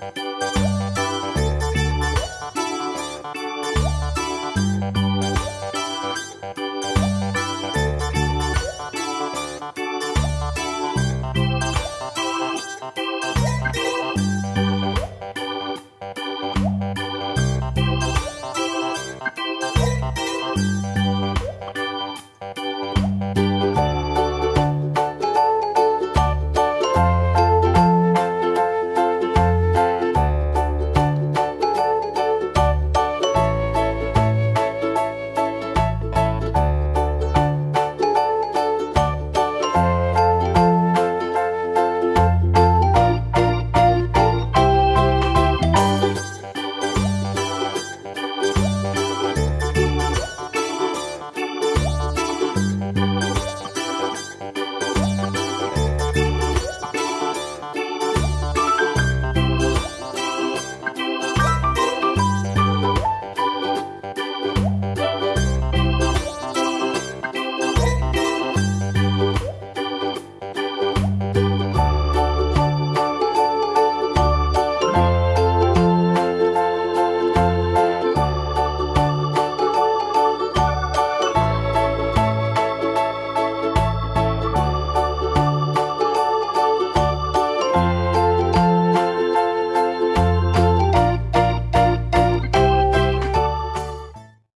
Thanks.